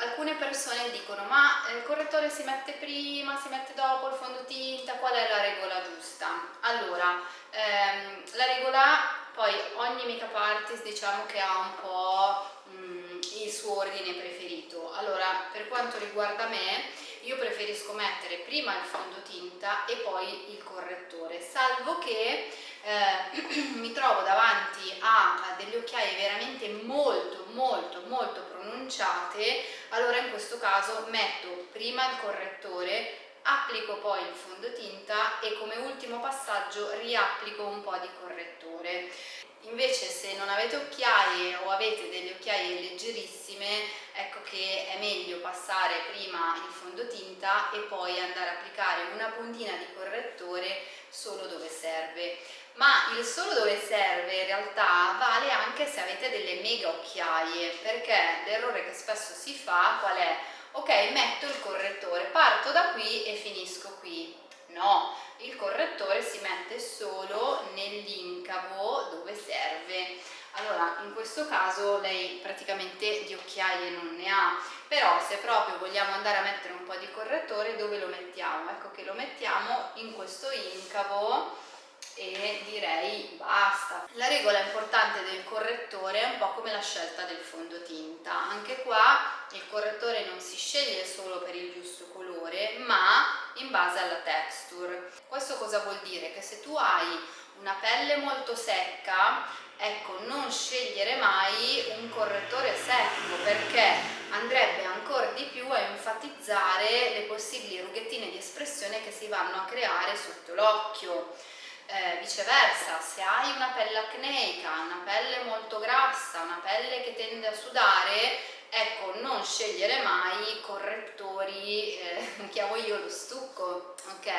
alcune persone dicono ma il correttore si mette prima, si mette dopo il fondotinta, qual è la regola giusta? Allora, ehm, la regola, poi ogni make-up artist diciamo che ha un po' mh, il suo ordine preferito. Allora, per quanto riguarda me, io preferisco mettere prima il fondotinta e poi il correttore, salvo che eh, mi trovo davanti a delle occhiaie veramente molto molto molto pronunciate, allora in questo caso metto prima il correttore, applico poi il fondotinta e come ultimo passaggio riapplico un po' di correttore. Invece se non avete occhiaie o avete delle occhiaie leggerissime, ecco che è meglio passare prima il fondotinta e poi andare a applicare una puntina di correttore solo dove serve. Ma il solo dove serve in realtà anche se avete delle mega occhiaie, perché l'errore che spesso si fa qual è? Ok, metto il correttore, parto da qui e finisco qui. No, il correttore si mette solo nell'incavo dove serve allora in questo caso lei praticamente di occhiaie non ne ha però se proprio vogliamo andare a mettere un po' di correttore dove lo mettiamo? ecco che lo mettiamo in questo incavo e direi basta. La regola importante del correttore è un po' come la scelta del fondotinta, anche qua il correttore non si sceglie solo per il giusto colore ma in base alla texture. Questo cosa vuol dire? Che se tu hai una pelle molto secca ecco non scegliere mai un correttore secco perché andrebbe ancora di più a enfatizzare le possibili rughettine di espressione che si vanno a creare sotto l'occhio eh, viceversa, se hai una pelle acneica, una pelle molto grassa, una pelle che tende a sudare, ecco, non scegliere mai correttori, eh, chiamo io lo stucco, ok?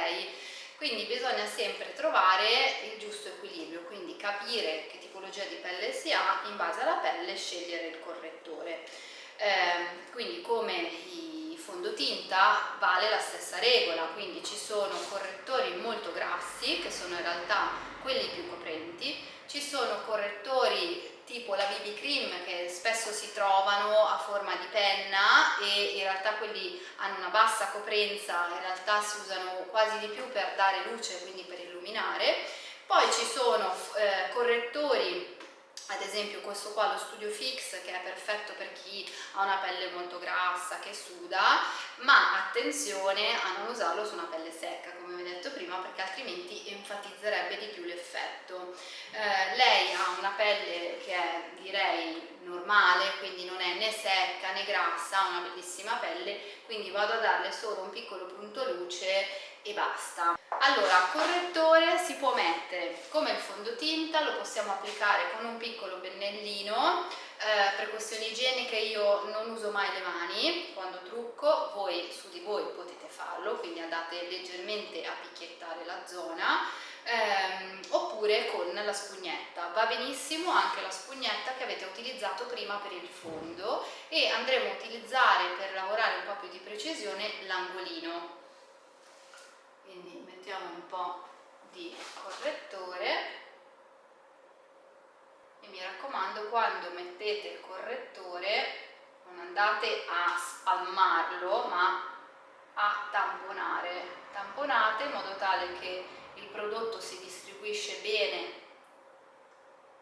Quindi bisogna sempre trovare il giusto equilibrio, quindi capire che tipologia di pelle si ha, in base alla pelle scegliere il correttore. Eh, quindi come i fondotinta vale la stessa regola, quindi ci sono correttori molto grassi, che sono in realtà quelli più coprenti, ci sono correttori tipo la BB Cream che spesso si trovano a forma di penna e in realtà quelli hanno una bassa coprenza, in realtà si usano quasi di più per dare luce, quindi per illuminare. Poi ci sono eh, correttori ad esempio questo qua lo Studio Fix che è perfetto per chi ha una pelle molto grassa che suda ma attenzione a non usarlo su una pelle secca come vi ho detto prima perché altrimenti enfatizzerebbe di più l'effetto. Eh, lei ha una pelle che è direi normale quindi non è né secca né grassa ha una bellissima pelle quindi vado a darle solo un piccolo punto luce e basta allora correttore si può mettere come il fondotinta lo possiamo applicare con un piccolo pennellino. Eh, per questioni igieniche io non uso mai le mani. Quando trucco voi su di voi potete farlo quindi andate leggermente a picchiettare la zona. Ehm, oppure con la spugnetta. Va benissimo anche la spugnetta che avete utilizzato prima per il fondo e andremo a utilizzare per lavorare un po' più di precisione l'angolino quindi mettiamo un po' di correttore e mi raccomando quando mettete il correttore non andate a spalmarlo ma a tamponare tamponate in modo tale che il prodotto si distribuisce bene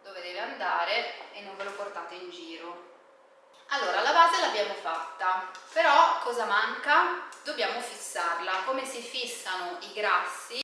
dove deve andare e non ve lo portate in giro allora, la base l'abbiamo fatta, però cosa manca? Dobbiamo fissarla. Come si fissano i grassi?